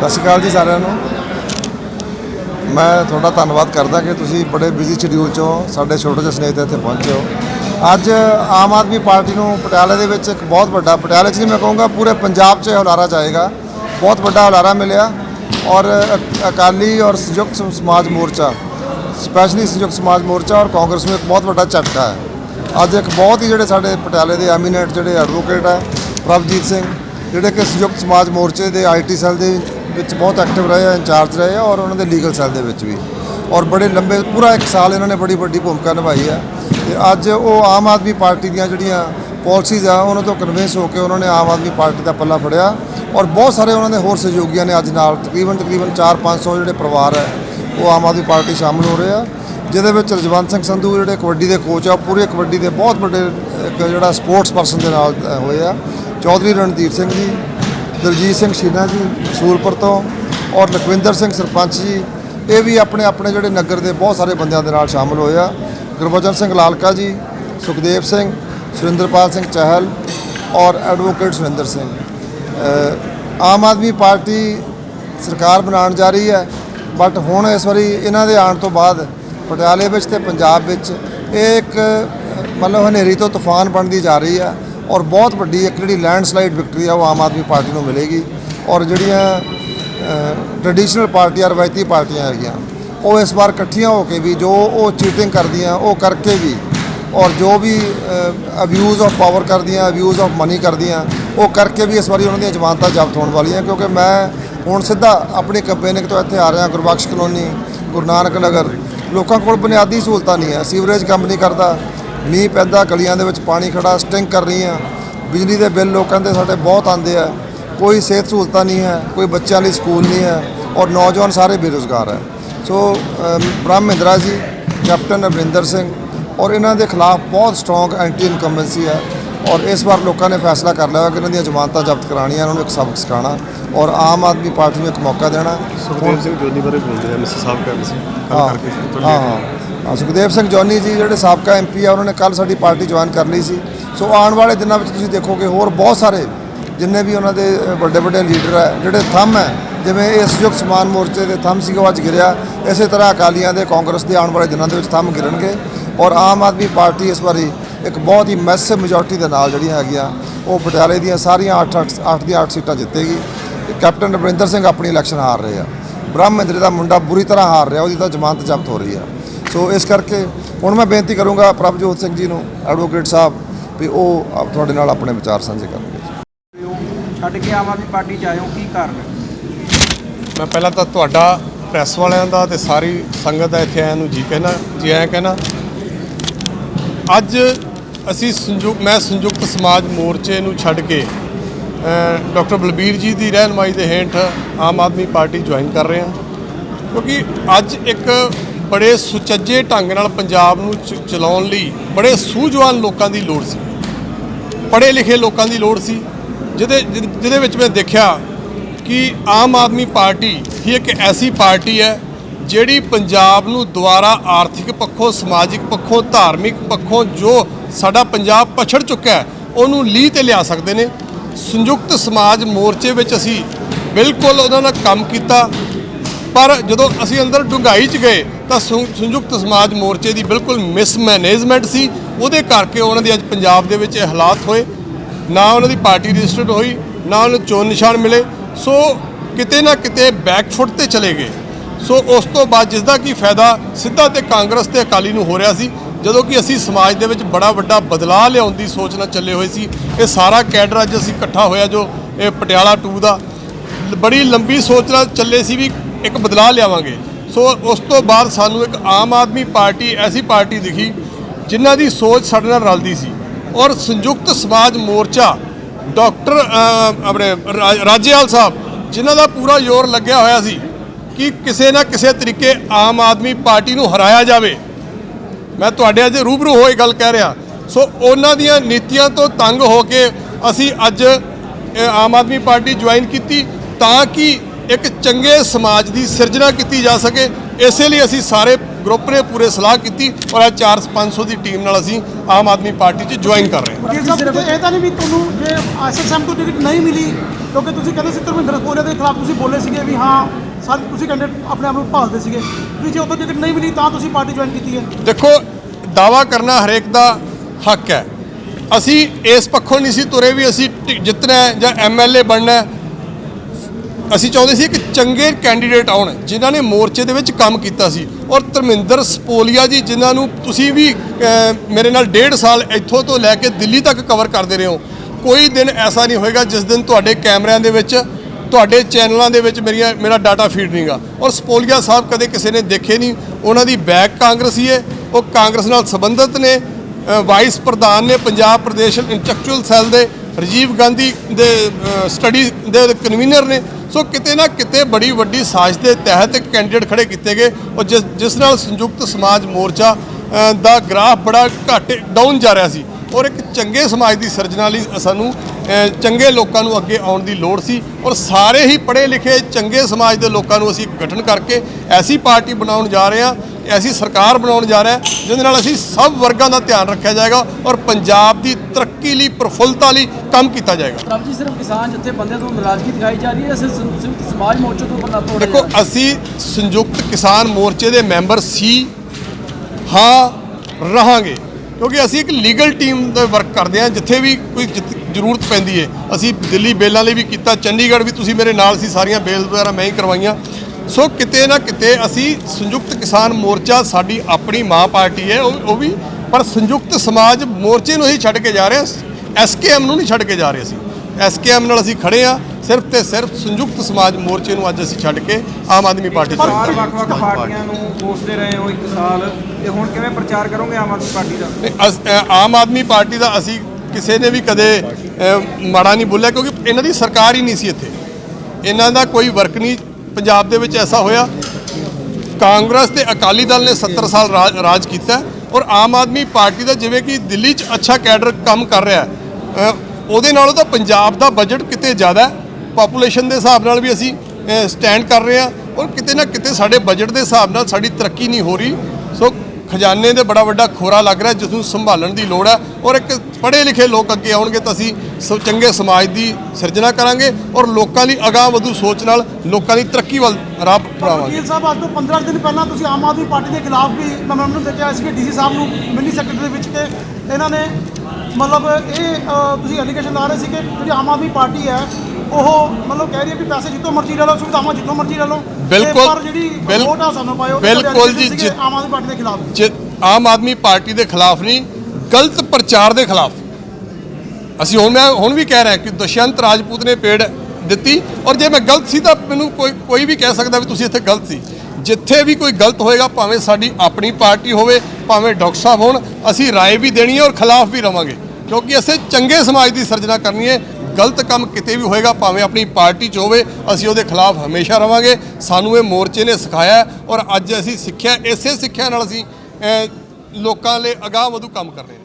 ਸਤਿ ਸ਼੍ਰੀ ਅਕਾਲ ਜੀ ਸਾਰਿਆਂ ਨੂੰ। ਮੈਂ ਤੁਹਾਡਾ ਧੰਨਵਾਦ ਕਰਦਾ ਕਿ ਤੁਸੀਂ ਬੜੇ ਬਿਜ਼ੀ ਸ਼ਡਿਊਲ ਚੋਂ ਸਾਡੇ ਛੋਟੇ ਜਿਹੇ ਸਨੇਹ ਤੇ ਇੱਥੇ ਪਹੁੰਚੇ ਹੋ। ਅੱਜ ਆਮ ਆਦਮੀ ਪਾਰਟੀ ਨੂੰ ਪਟਿਆਲੇ ਦੇ ਵਿੱਚ ਇੱਕ ਬਹੁਤ ਵੱਡਾ, ਪਟਿਆਲੇ 'ਚ ਨਹੀਂ ਮੈਂ ਕਹੂੰਗਾ, ਪੂਰੇ ਪੰਜਾਬ 'ਚ ਹੁਲਾਰਾ ਜਾਏਗਾ। ਬਹੁਤ ਵੱਡਾ ਹੁਲਾਰਾ ਮਿਲਿਆ ਔਰ ਅ- ਅਕਾਲੀ ਔਰ ਸੰਯੁਕਤ ਸਮਾਜ ਮੋਰਚਾ ਸਪੈਸ਼ਲੀ ਸੰਯੁਕਤ ਸਮਾਜ ਮੋਰਚਾ ਔਰ ਕਾਂਗਰਸ ਨੂੰ ਇੱਕ ਬਹੁਤ ਵੱਡਾ ਝਟਕਾ ਹੈ। ਅੱਜ ਇੱਕ ਬਹੁਤ ਹੀ ਜਿਹੜੇ ਸਾਡੇ ਪਟਿਆਲੇ ਦੇ ਐਮੀਨੈਂਟ ਜਿਹੜੇ ਐਡਵੋਕੇਟ ਹੈ, ਪ੍ਰਭਜੀਤ ਸਿੰਘ, ਜਿਹੜੇ ਕਿ ਸੰਯੁਕਤ ਸਮਾਜ ਮੋਰਚੇ ਦੇ ਆਈਟੀ ਸੈੱਲ ਦੇ ਵਿੱਚ ਬਹੁਤ ਐਕਟਿਵ ਰਹੇ ਆ, ਇੰਚਾਰਜ ਰਹੇ ਆ ਔਰ ਉਹਨਾਂ ਦੇ ਲੀਗਲ ਸੈੱਲ ਦੇ ਵਿੱਚ ਵੀ। ਔਰ ਬੜੇ ਲੰਬੇ, ਪੂਰਾ ਇੱਕ ਸਾਲ ਇਹਨਾਂ ਨੇ ਬੜੀ ਵੱਡੀ ਭੂਮਿਕਾ ਨਿਭਾਈ ਹੈ ਤੇ ਅੱਜ ਉਹ ਆਮ ਆਦਮੀ ਪਾਰਟੀ ਦੀਆਂ ਜਿਹੜੀਆਂ ਪਾਲਿਸੀਜ਼ ਆ, ਉਹਨਾਂ ਤੋਂ ਕਨਵਿੰਸ ਹੋ ਕੇ ਉਹਨਾਂ ਨੇ ਆਮ ਆਦਮੀ ਪਾਰਟੀ ਦਾ ਪੱਲਾ ਫੜਿਆ। ਔਰ ਬਹੁਤ ਸਾਰੇ ਉਹਨਾਂ ਦੇ ਹੋਰ ਸਹਿਯੋਗੀਆਂ ਨੇ ਅੱਜ ਨਾਲ, ਤਕਰੀਬਨ ਤਕਰੀਬਨ 4-500 ਜਿਹੜੇ ਪਰਿਵਾਰ ਹੈ ਉਹ ਆਮ ਆਦਮੀ ਪਾਰਟੀ ਸ਼ਾਮਲ ਹੋ ਰਹੇ ਆ। ਜਿਹਦੇ ਵਿੱਚ ਰਜਵੰਤ ਸਿੰਘ ਸੰਧੂ ਜਿਹੜੇ ਕਬੱਡੀ ਦੇ ਕੋਚ ਆ, ਉਹ ਪੂਰੇ ਕਬੱਡੀ ਦੇ ਬਹੁਤ ਵੱਡੇ ਇੱਕ ਜਿਹੜਾ ਸਪੋਰਟਸ ਪਰਸਨ ਦੇ ਨਾਲ ਹੋਏ ਆ। ਚੌਧਰੀ ਰਣਧੀਰ ਸਿੰਘ ਜੀ ਦਲਜੀਤ ਸਿੰਘ ਸ਼ੀਨਾ ਜੀ, ਸੂਰਪੁਰ ਤੋਂ ਔਰ ਲਖਵਿੰਦਰ ਸਿੰਘ ਸਰਪੰਚ ਜੀ, ਇਹ ਵੀ ਆਪਣੇ ਆਪਣੇ ਜਿਹੜੇ ਨਗਰ ਦੇ ਬਹੁਤ ਸਾਰੇ ਬੰਦਿਆਂ ਦੇ ਨਾਲ ਸ਼ਾਮਲ ਹੋਏ ਆ। ਗੁਰਬਚਨ ਸਿੰਘ ਲਾਲਕਾ ਜੀ, ਸੁਖਦੇਵ ਸਿੰਘ, ਸੁਰਿੰਦਰਪਾਲ ਸਿੰਘ ਚਹਿਲ ਔਰ ਐਡਵੋਕੇਟ ਸੁਰਿੰਦਰ ਸਿੰਘ। ਆਮ ਆਦਮੀ ਪਾਰਟੀ ਸਰਕਾਰ ਬਣਾਉਣ ਜਾ ਰਹੀ ਹੈ, ਬਟ ਹੁਣ ਇਸ ਵਾਰੀ ਇਹਨਾਂ ਦੇ ਆਉਣ ਤੋਂ ਬਾਅਦ ਪਟਿਆਲੇ ਵਿੱਚ ਤੇ ਪੰਜਾਬ ਵਿੱਚ ਇਹ ਇੱਕ ਮਤਲਬ ਹਨੇਰੀ ਤੋਂ ਤੂਫਾਨ ਬਣਦੀ ਜਾ ਰਹੀ ਹੈ ਔਰ ਬਹੁਤ ਵੱਡੀ ਇੱਕ ਜਿਹੜੀ ਲੈਂਡਸਲਾਈਡ ਵਿਕਟਰੀ ਆ, ਉਹ ਆਮ ਆਦਮੀ ਪਾਰਟੀ ਨੂੰ ਮਿਲੇਗੀ। ਔਰ ਜਿਹੜੀਆਂ ਟ੍ਰੈਡੀਸ਼ਨਲ ਪਾਰਟੀਆਂ, ਰਵਾਇਤੀ ਪਾਰਟੀਆਂ ਹੈਗੀਆਂ, ਉਹ ਇਸ ਵਾਰ ਇਕੱਠੀਆਂ ਹੋ ਕੇ ਵੀ ਜੋ ਉਹ ਚੀਟਿੰਗ ਕਰਦੀਆਂ, ਉਹ ਕਰਕੇ ਵੀ, ਔਰ ਜੋ ਵੀ ਅਬਿਊਜ਼ ਆਫ ਪਾਵਰ ਕਰਦੀਆਂ ਅਬਿਊਜ਼ ਆਫ ਮਨੀ ਕਰਦੀਆਂ, ਉਹ ਕਰਕੇ ਵੀ ਇਸ ਵਾਰੀ ਉਹਨਾਂ ਦੀਆਂ ਜ਼ਮਾਨਤਾਂ ਜ਼ਬਤ ਹੋਣ ਵਾਲੀਆਂ, ਕਿਉਂਕਿ ਮੈਂ ਹੁਣ ਸਿੱਧਾ ਆਪਣੀ ਕੰਪੇਨਿਕ ਤੋਂ ਇੱਥੇ ਆ ਰਿਹਾ, ਗੁਰਬਖਸ਼ ਕਲੋਨੀ, ਗੁਰੂ ਨਾਨਕ ਨਗਰ। ਲੋਕਾਂ ਕੋਲ ਬੁਨਿਆਦੀ ਸਹੂਲਤਾਂ ਨਹੀਂ ਹੈ, ਸੀਵਰੇਜ ਕੰਮ ਨਹੀਂ ਕਰਦਾ ਮੀਂਹ ਪੈਂਦਾ ਗਲੀਆਂ ਦੇ ਵਿੱਚ ਪਾਣੀ ਖੜਾ ਸਟਿੰਗ ਕਰ ਰਹੀਆਂ ਬਿਜਲੀ ਦੇ ਬਿੱਲ ਲੋਕਾਂ ਦੇ ਸਾਡੇ ਬਹੁਤ ਆਉਂਦੇ ਆ। ਕੋਈ ਸਿਹਤ ਸਹੂਲਤਾਂ ਨਹੀਂ ਹੈ ਕੋਈ ਬੱਚਿਆਂ ਲਈ ਸਕੂਲ ਨਹੀਂ ਹੈ ਔਰ ਨੌਜਵਾਨ ਸਾਰੇ ਬੇਰੁਜ਼ਗਾਰ ਹੈ। ਸੋ ਬ੍ਰਹਮ ਮਹਿੰਦਰਾ ਜੀ ਕੈਪਟਨ ਅਮਰਿੰਦਰ ਸਿੰਘ ਔਰ ਇਹਨਾਂ ਦੇ ਖਿਲਾਫ ਬਹੁਤ ਸਟਰੋਂਗ ਐਂਟੀ ਇਨਕੰਬੈਂਸੀ ਹੈ ਔਰ ਇਸ ਵਾਰ ਲੋਕਾਂ ਨੇ ਫੈਸਲਾ ਕਰ ਲਿਆ ਕਿ ਇਹਨਾਂ ਦੀਆਂ ਜ਼ਮਾਨਤਾਂ ਜ਼ਬਤ ਕਰਾਉਣੀਆਂ ਉਹਨਾਂ ਨੂੰ ਇੱਕ ਸਬਕ ਸਿਖਾਉਣਾ ਔਰ ਆਮ ਆਦਮੀ ਪਾਰਟੀ ਨੂੰ ਇੱਕ ਮੌਕਾ ਦੇਣਾ। ਸੁਖਦੇਵ ਸਿੰਘ ਜੋਨੀ ਬਾਰੇ ਬੋਲਦੇ ਆ ਮਿਸ ਸਾਹਿਬ ਕਹਿੰਦੇ ਸੀ। ਹਾਂ ਹਾਂ ਸੁਖਦੇਵ ਸਿੰਘ ਜੋਨੀ ਜੀ, ਜਿਹੜੇ ਸਾਬਕਾ ਐਮਪੀ ਆ, ਉਹਨਾਂ ਨੇ ਕੱਲ ਸਾਡੀ ਪਾਰਟੀ ਜੁਆਇਨ ਕਰ ਲਈ ਸੀ। ਸੋ ਆਉਣ ਵਾਲੇ ਦਿਨਾਂ ਵਿੱਚ ਤੁਸੀਂ ਦੇਖੋਗੇ ਹੋਰ ਬਹੁਤ ਸਾਰੇ, ਜਿੰਨੇ ਵੀ ਉਹਨਾਂ ਦੇ ਵੱਡੇ ਵੱਡੇ ਲੀਡਰ ਹੈ ਜਿਹੜੇ ਥੰਮ ਹੈ, ਜਿਵੇਂ ਇਹ ਸੰਯੁਕਤ ਸਮਾਨ ਮੋਰਚੇ ਦੇ ਥੰਮ ਸੀਗਾ, ਉਹ ਅੱਜ ਗਿਰਿਆ। ਇਸੇ ਤਰ੍ਹਾਂ ਅਕਾਲੀਆਂ ਦੇ ਕਾਂਗਰਸ ਦੇ ਆਉਣ ਵਾਲੇ ਦਿਨਾਂ ਦੇ ਵਿੱਚ ਥੰਮ ਗਿਰਨਗੇ। ਔਰ ਆਮ ਆਦਮੀ ਪਾਰਟੀ ਇਸ ਵਾਰੀ ਇੱਕ ਬਹੁਤ ਹੀ ਮੈਸਿਵ ਮੈਜੋਰਟੀ ਦੇ ਨਾਲ ਜਿਹੜੀਆਂ ਹੈਗੀਆਂ, ਉਹ ਪਟਿਆਲੇ ਦੀਆਂ ਸਾਰੀਆਂ 8 8 ਦੀਆਂ 8 ਸੀਟਾਂ ਜਿੱਤੇਗੀ। ਕੈਪਟਨ ਅਮਰਿੰਦਰ ਸਿੰਘ ਆਪਣੀ ਇਲੈਕਸ਼ਨ ਹਾਰ ਰਹੇ ਆ। ਬ੍ਰਹਮ ਮਹਿੰਦਰੇ ਦਾ ਮੁੰਡਾ ਬੁਰੀ ਤਰ੍ਹਾਂ ਹਾਰ ਰਿਹਾ, ਉਹਦੀ ਤਾਂ ਜ਼ਮਾਨਤ ਜ਼ਬਤ ਹੋ ਰਹੀ ਆ। ਸੋ ਇਸ ਕਰਕੇ ਹੁਣ ਮੈਂ ਬੇਨਤੀ ਕਰੂੰਗਾ ਪ੍ਰਭਜੋਤ ਸਿੰਘ ਜੀ ਨੂੰ ਐਡਵੋਕੇਟ ਸਾਹਿਬ ਵੀ ਉਹ ਆਪ ਤੁਹਾਡੇ ਨਾਲ ਆਪਣੇ ਵਿਚਾਰ ਸਾਂਝੇ ਕਰਨਗੇ। ਛੱਡ ਕੇ ਆਮ ਆਦਮੀ ਪਾਰਟੀ ਚ ਆਇਓ ਕੀ ਕਾਰਨ ਹੈ? ਮੈਂ ਪਹਿਲਾਂ ਤਾਂ ਤੁਹਾਡਾ ਪ੍ਰੈਸ ਵਾਲਿਆਂ ਦਾ ਤੇ ਸਾਰੀ ਸੰਗਤ ਦਾ ਇੱਥੇ ਆਇਆਂ ਨੂੰ ਜੀ ਕਹਿਣਾ ਜੀ ਆਇਆਂ ਕਹਿਣਾ। ਅੱਜ ਅਸੀਂ ਸੰਯੁਕਤ ਮੈਂ ਸੰਯੁਕਤ ਸਮਾਜ ਮੋਰਚੇ ਨੂੰ ਛੱਡ ਕੇ ਡਾਕਟਰ ਬਲਬੀਰ ਜੀ ਦੀ ਰਹਿਨਮਾਈ ਦੇ ਹੇਠ ਆਮ ਆਦਮੀ ਪਾਰਟੀ ਜੁਆਇਨ ਕਰ ਰਹੇ ਹਾਂ। ਕਿਉਂਕਿ ਅੱਜ ਇੱਕ ਬੜੇ ਸੁਚੱਜੇ ਢੰਗ ਨਾਲ ਪੰਜਾਬ ਨੂੰ ਚ- ਚਲਾਉਣ ਲਈ ਬੜੇ ਸੂਝਵਾਨ ਲੋਕਾਂ ਦੀ ਲੋੜ ਸੀ। ਪੜ੍ਹੇ ਲਿਖੇ ਲੋਕਾਂ ਦੀ ਲੋੜ ਸੀ, ਜਿਹਦੇ ਜਿਹਦੇ ਜਿਹਦੇ ਵਿੱਚ ਮੈਂ ਦੇਖਿਆ ਕਿ ਆਮ ਆਦਮੀ ਪਾਰਟੀ ਹੀ ਇੱਕ ਐਸੀ ਪਾਰਟੀ ਹੈ, ਜਿਹੜੀ ਪੰਜਾਬ ਨੂੰ ਦੁਬਾਰਾ ਆਰਥਿਕ ਪੱਖੋਂ, ਸਮਾਜਿਕ ਪੱਖੋਂ, ਧਾਰਮਿਕ ਪੱਖੋਂ ਜੋ ਸਾਡਾ ਪੰਜਾਬ ਪਛੜ ਚੁੱਕਾ ਹੈ, ਉਹਨੂੰ ਲੀਹ ਤੇ ਲਿਆ ਸਕਦੇ ਨੇ। ਸੰਯੁਕਤ ਸਮਾਜ ਮੋਰਚੇ ਵਿੱਚ ਅਸੀਂ ਬਿਲਕੁਲ ਉਹਨਾਂ ਨਾਲ ਕੰਮ ਕੀਤਾ ਪਰ ਜਦੋਂ ਅਸੀਂ ਅੰਦਰ ਡੂੰਘਾਈ 'ਚ ਗਏ ਤਾਂ ਸੰਯੁਕਤ ਸਮਾਜ ਮੋਰਚੇ ਦੀ ਬਿਲਕੁਲ ਮਿਸਮੈਨੇਜਮੈਂਟ ਸੀ। ਉਹਦੇ ਕਰਕੇ ਉਹਨਾਂ ਦੇ ਅੱਜ ਪੰਜਾਬ ਦੇ ਵਿੱਚ ਇਹ ਹਾਲਾਤ ਹੋਏ। ਨਾ ਉਹਨਾਂ ਦੀ ਪਾਰਟੀ ਰਜਿਸਟਰਡ ਹੋਈ, ਨਾ ਉਹਨਾਂ ਨੂੰ ਚੋਣ ਨਿਸ਼ਾਨ ਮਿਲੇ। ਸੋ ਕਿਤੇ ਨਾ ਕਿਤੇ ਬੈਕਫੁੱਟ ਤੇ ਚਲੇ ਗਏ। ਸੋ ਉਸ ਤੋਂ ਬਾਅਦ ਜਿਸ ਦਾ ਕੀ ਫਾਇਦਾ, ਸਿੱਧਾ ਤੇ ਕਾਂਗਰਸ ਤੇ ਅਕਾਲੀ ਨੂੰ ਹੋ ਰਿਹਾ ਸੀ। ਜਦੋਂ ਕਿ ਅਸੀਂ ਸਮਾਜ ਦੇ ਵਿੱਚ ਬੜਾ ਵੱਡਾ ਬਦਲਾਅ ਲਿਆਉਣ ਦੀ ਸੋਚ ਨਾਲ ਚੱਲੇ ਹੋਏ ਸੀ। ਇਹ ਸਾਰਾ ਕੈਡਰ ਅੱਜ ਅਸੀਂ ਇਕੱਠਾ ਹੋਇਆ ਜੋ ਇਹ ਪਟਿਆਲਾ 2 ਦਾ। ਬੜੀ ਲੰਬੀ ਸੋਚ ਨਾਲ ਚੱਲੇ ਸੀ ਵੀ ਇੱਕ ਬਦਲਾਅ ਲਿਆਵਾਂਗੇ। ਸੋ ਉਸ ਤੋਂ ਬਾਅਦ ਸਾਨੂੰ ਇੱਕ ਆਮ ਆਦਮੀ ਪਾਰਟੀ, ਐਸੀ ਪਾਰਟੀ ਦਿਖੀ, ਜਿਨ੍ਹਾਂ ਦੀ ਸੋਚ ਸਾਡੇ ਨਾਲ ਰਲਦੀ ਸੀ। ਔਰ ਸੰਯੁਕਤ ਸਮਾਜ ਮੋਰਚਾ, ਡਾਕਟਰ ਆਪਣੇ ਰਾ- ਰਾਜੇਵਾਲ ਸਾਹਿਬ, ਜਿਨ੍ਹਾਂ ਦਾ ਪੂਰਾ ਜ਼ੋਰ ਲੱਗਿਆ ਹੋਇਆ ਸੀ ਕਿ ਕਿਸੇ ਨਾ ਕਿਸੇ ਤਰੀਕੇ ਆਮ ਆਦਮੀ ਪਾਰਟੀ ਨੂੰ ਹਰਾਇਆ ਜਾਵੇ। ਮੈਂ ਤੁਹਾਡੇ ਅੱਜ ਰੂਬਰੂ ਹੋਏ ਗੱਲ ਕਹਿ ਰਿਹਾ। ਸੋ ਉਹਨਾਂ ਦੀਆਂ ਨੀਤੀਆਂ ਤੋਂ ਤੰਗ ਹੋ ਕੇ ਅਸੀਂ ਅੱਜ ਆਮ ਆਦਮੀ ਪਾਰਟੀ ਜੁਆਇਨ ਕੀਤੀ ਤਾਂ ਕਿ ਇੱਕ ਚੰਗੇ ਸਮਾਜ ਦੀ ਸਿਰਜਣਾ ਕੀਤੀ ਜਾ ਸਕੇ ਇਸੇ ਲਈ ਅਸੀਂ ਸਾਰੇ ਗਰੁੱਪ ਨੇ ਪੂਰੇ ਸਲਾਹ ਕੀਤੀ ਔਰ ਅੱਜ 4-500 ਦੀ ਟੀਮ ਨਾਲ ਅਸੀਂ ਆਮ ਆਦਮੀ ਪਾਰਟੀ 'ਚ ਜੁਆਇਨ ਕਰ ਰਹੇ ਹਾਂ। ਇਹ ਤਾਂ ਨਹੀਂ ਵੀ ਤੁਹਾਨੂੰ ਜੇ ਐਸਐਸਐਮ ਤੋਂ ਟਿਕਟ ਨਹੀਂ ਮਿਲੀ ਕਿਉਂਕਿ ਤੁਸੀਂ ਕਹਿੰਦੇ ਸੀ ਧਰਮਿੰਦਰ ਕੋਲੇ ਦੇ ਖਿਲਾਫ ਤੁਸੀਂ ਬੋਲੇ ਸੀਗੇ ਵੀ ਹਾਂ ਸਾਰੇ ਤੁਸੀਂ ਕੈਂਡੀਡੇਟ ਆਪਣੇ ਆਪ ਨੂੰ ਭਾਲਦੇ ਸੀਗੇ। ਵੀ ਜੇ ਉੱਥੋਂ ਟਿਕਟ ਨਹੀਂ ਮਿਲੀ ਤਾਂ ਤੁਸੀਂ ਪਾਰਟੀ ਜੁਆਇਨ ਕੀਤੀ ਹੈ। ਦੇਖੋ ਦਾਵਾ ਕਰਨਾ ਹਰੇਕ ਦਾ ਹੱਕ ਹੈ। ਅਸੀਂ ਇਸ ਪੱਖੋਂ ਨਹੀਂ ਸੀ ਤੁਰੇ ਵੀ ਅਸੀਂ ਜਿੱਤਣਾ ਹੈ ਜਾਂ ਐਮਐਲਏ ਬਣਨਾ ਹੈ। ਅਸੀਂ ਚਾਹੁੰਦੇ ਸੀ ਕਿ ਚੰਗੇ ਕੈਂਡੀਡੇਟ ਆਉਣ, ਜਿਨ੍ਹਾਂ ਨੇ ਮੋਰਚੇ ਦੇ ਵਿੱਚ ਕੰਮ ਕੀਤਾ ਸੀ। ਔਰ ਧਰਮਿੰਦਰ ਸਪੋਲੀਆ ਜੀ, ਜਿਨ੍ਹਾਂ ਨੂੰ ਤੁਸੀਂ ਵੀ ਮੇਰੇ ਨਾਲ ਡੇਢ ਸਾਲ ਇੱਥੋਂ ਤੋਂ ਲੈ ਕੇ ਦਿੱਲੀ ਤੱਕ ਕਵਰ ਕਰਦੇ ਰਹੇ ਹੋ। ਕੋਈ ਦਿਨ ਐਸਾ ਨਹੀਂ ਹੋਏਗਾ ਜਿਸ ਦਿਨ ਤੁਹਾਡੇ ਕੈਮਰਿਆਂ ਦੇ ਵਿੱਚ, ਤੁਹਾਡੇ ਚੈਨਲਾਂ ਦੇ ਵਿੱਚ ਮੇਰੀਆਂ, ਮੇਰਾ ਡਾਟਾ ਫੀਡ ਨਹੀਂਗਾ ਔਰ ਸਪੋਲੀਆ ਸਾਹਿਬ ਕਦੇ ਕਿਸੇ ਨੇ ਦੇਖੇ ਨਹੀਂ। ਉਹਨਾਂ ਦੀ ਬੈਕ ਕਾਂਗਰਸੀ ਹੈ ਉਹ ਕਾਂਗਰਸ ਨਾਲ ਸੰਬੰਧਿਤ ਨੇ। ਵਾਈਸ ਪ੍ਰਧਾਨ ਨੇ ਪੰਜਾਬ ਪ੍ਰਦੇਸ਼ ਇੰਟੈਕਚੁਅਲ ਸੈੱਲ ਦੇ ਰਾਜੀਵ ਗਾਂਧੀ ਦੇ ਸਟੱਡੀ ਦੇ ਕਨਵੀਨਰ ਨੇ। ਸੋ ਕਿਤੇ ਨਾ ਕਿਤੇ ਬੜੀ ਵੱਡੀ ਸਾਜ਼ਿਸ਼ ਦੇ ਤਹਿਤ ਕੈਂਡੀਡੇਟ ਖੜੇ ਕੀਤੇ ਗਏ ਔਰ ਜਿਸ ਜਿਸ ਨਾਲ ਸੰਯੁਕਤ ਸਮਾਜ ਮੋਰਚਾ ਦਾ ਗ੍ਰਾਫ ਬੜਾ ਘੱਟ ਡਾਊਨ ਜਾ ਰਿਹਾ ਸੀ ਔਰ ਇੱਕ ਚੰਗੇ ਸਮਾਜ ਦੀ ਸਿਰਜਣਾ ਲਈ ਸਾਨੂੰ ਚੰਗੇ ਲੋਕਾਂ ਨੂੰ ਅੱਗੇ ਆਉਣ ਦੀ ਲੋੜ ਸੀ ਔਰ ਸਾਰੇ ਹੀ ਪੜ੍ਹੇ ਲਿਖੇ ਚੰਗੇ ਸਮਾਜ ਦੇ ਲੋਕਾਂ ਨੂੰ ਅਸੀਂ ਗਠਨ ਕਰਕੇ ਐਸੀ ਪਾਰਟੀ ਬਣਾਉਣ ਜਾ ਰਹੇ ਹਾਂ, ਐਸੀ ਸਰਕਾਰ ਬਣਾਉਣ ਜਾ ਰਹੇ ਹਾਂ, ਜਿਹਦੇ ਨਾਲ ਅਸੀਂ ਸਭ ਵਰਗਾਂ ਦਾ ਧਿਆਨ ਰੱਖਿਆ ਜਾਏਗਾ ਔਰ ਪੰਜਾਬ ਦੀ ਤਰੱਕੀ ਲਈ ਪ੍ਰਫੁੱਲਤਾ ਲਈ ਕੰਮ ਕੀਤਾ ਜਾਏਗਾ। ਪ੍ਰਭ ਜੀ ਸਿਰਫ ਕਿਸਾਨ ਜਥੇਬੰਦੀਆਂ ਤੋਂ ਨਾਰਾਜ਼ਗੀ ਦਿਖਾਈ ਜਾ ਰਹੀ ਹੈ ਸਿਰਫ ਸੰਯੁਕਤ ਸਮਾਜ ਮੋਰਚੇ ਤੋਂ ਬੰਦਾ ਤੋੜਿਆ ਦੇਖੋ ਅਸੀਂ ਸੰਯੁਕਤ ਕਿਸਾਨ ਮੋਰਚੇ ਦੇ ਮੈਂਬਰ ਸੀ ਹਾਂ ਰਹਾਂਗੇ। ਕਿਉਂਕਿ ਅਸੀਂ ਇੱਕ ਲੀਗਲ ਟੀਮ ਦਾ ਵਰਕ ਕਰਦੇ ਹਾਂ ਜਿੱਥੇ ਵੀ ਕੋਈ ਜਿੱਥ- ਜ਼ਰੂਰਤ ਪੈਂਦੀ ਹੈ। ਅਸੀਂ ਦਿੱਲੀ ਬੇਲਾਂ ਲਈ ਵੀ ਕੀਤਾ ਚੰਡੀਗੜ੍ਹ ਵੀ ਤੁਸੀਂ ਮੇਰੇ ਨਾਲ ਸੀ ਸਾਰੀਆਂ ਬੇਲ ਵਗੈਰਾ ਮੈਂ ਹੀ ਕਰਵਾਈਆਂ। ਸੋ ਕਿਤੇ ਨਾ ਕਿਤੇ ਅਸੀਂ ਸੰਯੁਕਤ ਕਿਸਾਨ ਮੋਰਚਾ ਸਾਡੀ ਆਪਣੀ ਮਾਂ ਪਾਰਟੀ ਹੈ ਉਹ ਵੀ ਪਰ ਸੰਯੁਕਤ ਸਮਾਜ ਮੋਰਚੇ ਨੂੰ ਹੀ ਛੱਡ ਕੇ ਜਾ ਰਹੇ ਐਸਕੇਐਮ ਨੂੰ ਨਹੀਂ ਛੱਡ ਕੇ ਜਾ ਰਹੇ ਅਸੀਂ ਐਸਕੇਐਮ ਨਾਲ ਅਸੀਂ ਖੜੇ ਹਾਂ। ਸਿਰਫ ਤੇ ਸਿਰਫ ਸੰਯੁਕਤ ਸਮਾਜ ਮੋਰਚੇ ਨੂੰ ਅੱਜ ਅਸੀਂ ਛੱਡ ਕੇ ਆਮ ਆਦਮੀ ਪਾਰਟੀ 'ਚ। ਵੱਖ-ਵੱਖ ਪਾਰਟੀਆਂ ਨੂੰ ਕੋਸਦੇ ਰਹੇ ਹੋ ਇੱਕ ਸਾਲ। ਤੇ ਹੁਣ ਕਿਵੇਂ ਪ੍ਰਚਾਰ ਕਰੋਗੇ ਆਮ ਆਦਮੀ ਪਾਰਟੀ ਦਾ? ਆਮ ਆਦਮੀ ਪਾਰਟੀ ਦਾ ਅਸੀਂ ਕਿਸੇ ਨੇ ਵੀ ਕਦੇ ਮਾੜਾ ਨਹੀਂ ਬੋਲਿਆ ਕਿਉਂਕਿ ਇਹਨਾਂ ਦੀ ਸਰਕਾਰ ਹੀ ਨਹੀਂ ਸੀ ਇੱਥੇ। ਇਹਨਾਂ ਦਾ ਕੋਈ ਵਰਕ ਨਹੀਂ। ਪੰਜਾਬ ਦੇ ਵਿੱਚ ਐਸਾ ਹੋਇਆ। ਕਾਂਗਰਸ ਤੇ ਅਕਾਲੀ ਦਲ ਨੇ 70 ਸਾਲ ਰਾਜ ਕੀਤਾ। ਔਰ ਆਮ ਆਦਮੀ ਪਾਰਟੀ ਦਾ ਜਿਵੇਂ ਕਿ ਦਿੱਲੀ 'ਚ ਅੱਛਾ ਕੈਡਰ ਕੰਮ ਕਰ ਰਿਹਾ ਉਹਦੇ ਨਾਲੋਂ ਤਾਂ ਪੰਜਾਬ ਦਾ ਬਜਟ ਕਿਤੇ ਜ਼ਿਆਦਾ ਪਾਪੂਲੇਸ਼ਨ ਦੇ ਹਿਸਾਬ ਨਾਲ ਵੀ ਅਸੀਂ ਸਟੈਂਡ ਕਰ ਰਹੇ ਹਾਂ ਔਰ ਕਿਤੇ ਨਾ ਕਿਤੇ ਸਾਡੇ ਬਜਟ ਦੇ ਹਿਸਾਬ ਨਾਲ ਸਾਡੀ ਤਰੱਕੀ ਨਹੀਂ ਹੋ ਰਹੀ। ਖਜ਼ਾਨੇ ਦੇ ਬੜਾ ਵੱਡਾ ਖੋਰਾ ਲੱਗ ਰਿਹਾ ਜਿਸ ਨੂੰ ਸੰਭਾਲਣ ਦੀ ਲੋੜ ਹੈ ਔਰ ਇੱਕ ਪੜ੍ਹੇ ਲਿਖੇ ਲੋਕ ਅੱਗੇ ਆਉਣਗੇ ਤਾਂ ਅਸੀਂ ਸ- ਚੰਗੇ ਸਮਾਜ ਦੀ ਸਿਰਜਣਾ ਕਰਾਂਗੇ ਔਰ ਲੋਕਾਂ ਲਈ ਅਗਾਂਹ ਵਧੂ ਸੋਚ ਨਾਲ ਲੋਕਾਂ ਦੀ ਤਰੱਕੀ ਵੱਲ ਰਾਹ ਪਾਵਾਂਗੇ ਵਕੀਲ ਸਾਹਿਬ ਅੱਜ ਤੋਂ 15 ਦਿਨ ਪਹਿਲਾਂ ਤੁਸੀਂ ਆਮ ਆਦਮੀ ਪਾਰਟੀ ਦੇ ਖਿਲਾਫ ਵੀ ਮੈਮੋਰੰਡਮ ਦੇਖਿਆ ਸੀ ਕਿ ਡੀਸੀ ਸਾਹਿਬ ਨੂੰ ਮਿਲੀ ਸੈਕਟਰੀ ਦੇ ਵਿੱਚ ਕਿ ਇਹਨਾਂ ਨੇ ਮਤਲਬ ਇਹ ਤੁਸੀਂ ਐਲੀਗੇਸ਼ਨ ਲਾ ਰਹੇ ਸੀ ਕਿ ਜਿਹੜੀ ਆਮ ਆਦਮੀ ਪਾਰਟੀ ਹੈ ਉਹ ਮਤਲਬ ਕਹਿ ਰਹੀ ਹੈ ਵੀ ਪੈਸੇ ਜਿੱਥੋਂ ਮਰਜ਼ੀ ਲੈ ਲਓ ਸੁਵਿਧਾਵਾਂ ਜਿੱਥੋਂ ਮਰਜ਼ੀ ਲੈ ਲਓ। ਬਿਲਕੁਲ, ਪਰ ਜਿਹੜੀ ਵੋਟ ਆ ਸਾਨੂੰ ਪਾਇਓ ਬਿਲਕੁਲ ਜੀ, ਆਮ ਆਦਮੀ ਪਾਰਟੀ ਦੇ ਖਿਲਾਫ। ਜੇ ਆਮ ਆਦਮੀ ਪਾਰਟੀ ਦੇ ਖਿਲਾਫ ਨਹੀਂ ਗਲਤ ਪ੍ਰਚਾਰ ਦੇ ਖਿਲਾਫ। ਅਸੀਂ ਹੁਣ ਮੈਂ ਹੁਣ ਵੀ ਕਹਿ ਰਿਹਾ ਕਿ ਦੁਸ਼ਯੰਤ ਰਾਜਪੂਤ ਨੇ ਪੇੜ ਦਿੱਤੀ ਔਰ ਜੇ ਮੈਂ ਗਲਤ ਸੀ ਤਾਂ ਮੈਨੂੰ ਕੋਈ ਕੋਈ ਵੀ ਕਹਿ ਸਕਦਾ ਵੀ ਤੁਸੀਂ ਇੱਥੇ ਗਲਤ ਸੀ। ਜਿੱਥੇ ਵੀ ਕੋਈ ਗਲਤ ਹੋਏਗਾ, ਭਾਵੇਂ ਸਾਡੀ ਆਪਣੀ ਪਾਰਟੀ ਹੋਵੇ, ਭਾਵੇਂ ਡਾਕਟਰ ਸਾਹਿਬ ਹੋਣ, ਅਸੀਂ ਰਾਏ ਵੀ ਦੇਣੀ ਹੈ ਔਰ ਖਿਲਾਫ ਵੀ ਰਵਾਂਗੇ। ਕਿਉਂਕਿ ਅਸੀਂ ਚੰਗੇ ਸਮਾਜ ਦੀ ਸਿਰਜਣਾ ਕਰਨੀ ਹੈ। ਗਲਤ ਕੰਮ ਕਿਤੇ ਵੀ ਹੋਏਗਾ, ਭਾਵੇਂ ਆਪਣੀ ਪਾਰਟੀ 'ਚ ਹੋਵੇ, ਅਸੀਂ ਉਹਦੇ ਖਿਲਾਫ ਹਮੇਸ਼ਾ ਰਵਾਂਗੇ। ਸਾਨੂੰ ਇਹ ਮੋਰਚੇ ਨੇ ਸਿਖਾਇਆ ਔਰ ਅੱਜ ਅਸੀਂ ਸਿੱਖਿਆ, ਇਸੇ ਸਿੱਖਿਆ ਨਾਲ ਅਸੀਂ ਲੋਕਾਂ ਲਈ ਅਗਾਂਹ ਵਧੂ ਕੰਮ ਕਰ ਰਹੇ